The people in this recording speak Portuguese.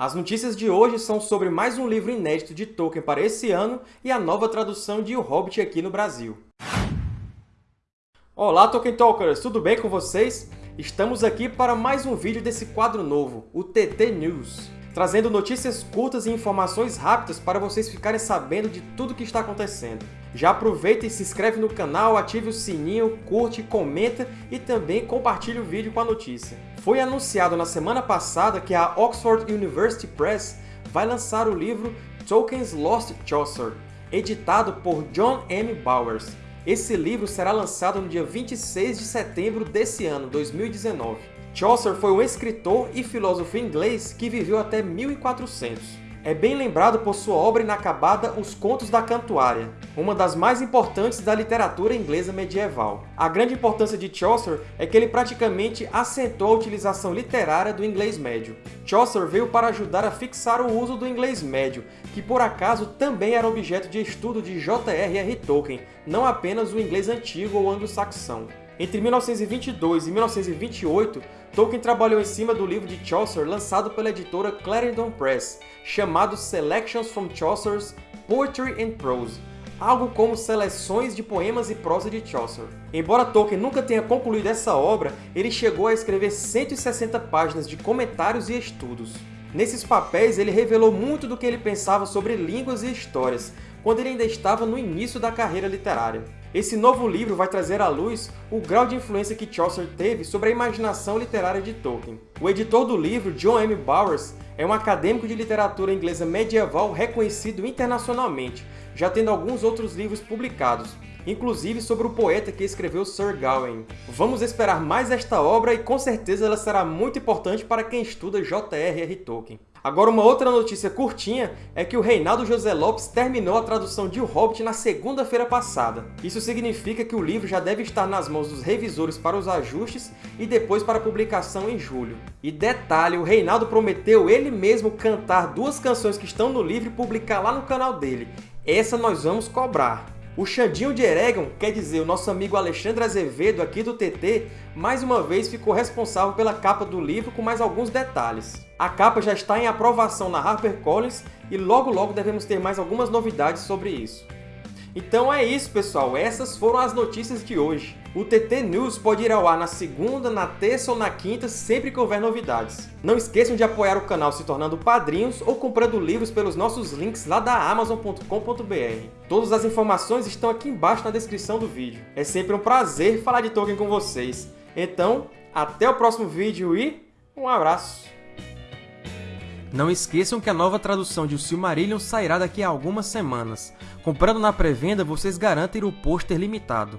As notícias de hoje são sobre mais um livro inédito de Tolkien para esse ano e a nova tradução de O Hobbit aqui no Brasil. Olá, Tolkien Talkers! Tudo bem com vocês? Estamos aqui para mais um vídeo desse quadro novo, o TT News, trazendo notícias curtas e informações rápidas para vocês ficarem sabendo de tudo o que está acontecendo. Já aproveita e se inscreve no canal, ative o sininho, curte, comenta e também compartilhe o vídeo com a notícia. Foi anunciado na semana passada que a Oxford University Press vai lançar o livro Tolkien's Lost Chaucer, editado por John M. Bowers. Esse livro será lançado no dia 26 de setembro desse ano, 2019. Chaucer foi um escritor e filósofo inglês que viveu até 1400 é bem lembrado por sua obra inacabada Os Contos da Cantuária, uma das mais importantes da literatura inglesa medieval. A grande importância de Chaucer é que ele praticamente assentou a utilização literária do inglês médio. Chaucer veio para ajudar a fixar o uso do inglês médio, que por acaso também era objeto de estudo de J.R.R. Tolkien, não apenas o inglês antigo ou anglo-saxão. Entre 1922 e 1928, Tolkien trabalhou em cima do livro de Chaucer lançado pela editora Clarendon Press, chamado Selections from Chaucer's Poetry and Prose, algo como seleções de poemas e prosa de Chaucer. Embora Tolkien nunca tenha concluído essa obra, ele chegou a escrever 160 páginas de comentários e estudos. Nesses papéis, ele revelou muito do que ele pensava sobre línguas e histórias, quando ele ainda estava no início da carreira literária. Esse novo livro vai trazer à luz o grau de influência que Chaucer teve sobre a imaginação literária de Tolkien. O editor do livro, John M. Bowers, é um acadêmico de literatura inglesa medieval reconhecido internacionalmente, já tendo alguns outros livros publicados, inclusive sobre o poeta que escreveu Sir Gawain. Vamos esperar mais esta obra e com certeza ela será muito importante para quem estuda J.R.R. Tolkien. Agora, uma outra notícia curtinha é que o Reinaldo José Lopes terminou a tradução de O Hobbit na segunda-feira passada. Isso significa que o livro já deve estar nas mãos dos revisores para os ajustes e depois para publicação em julho. E detalhe, o Reinaldo prometeu ele mesmo cantar duas canções que estão no livro e publicar lá no canal dele. Essa nós vamos cobrar. O Xandinho de Eregon, quer dizer, o nosso amigo Alexandre Azevedo aqui do TT, mais uma vez ficou responsável pela capa do livro com mais alguns detalhes. A capa já está em aprovação na HarperCollins e logo logo devemos ter mais algumas novidades sobre isso. Então é isso, pessoal. Essas foram as notícias de hoje. O TT News pode ir ao ar na segunda, na terça ou na quinta, sempre que houver novidades. Não esqueçam de apoiar o canal se tornando padrinhos ou comprando livros pelos nossos links lá da Amazon.com.br. Todas as informações estão aqui embaixo na descrição do vídeo. É sempre um prazer falar de Tolkien com vocês. Então, até o próximo vídeo e um abraço! Não esqueçam que a nova tradução de O Silmarillion sairá daqui a algumas semanas. Comprando na pré-venda, vocês garantem o pôster limitado.